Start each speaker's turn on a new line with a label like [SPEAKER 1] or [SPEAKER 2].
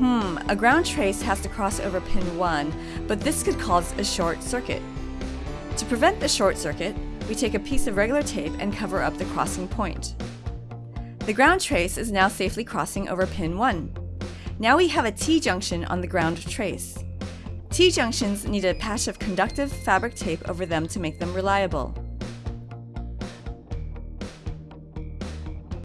[SPEAKER 1] Hmm, a ground trace has to cross over pin 1, but this could cause a short circuit. To prevent the short circuit, we take a piece of regular tape and cover up the crossing point. The ground trace is now safely crossing over pin 1. Now we have a T-junction on the ground trace. T-junctions need a patch of conductive fabric tape over them to make them reliable.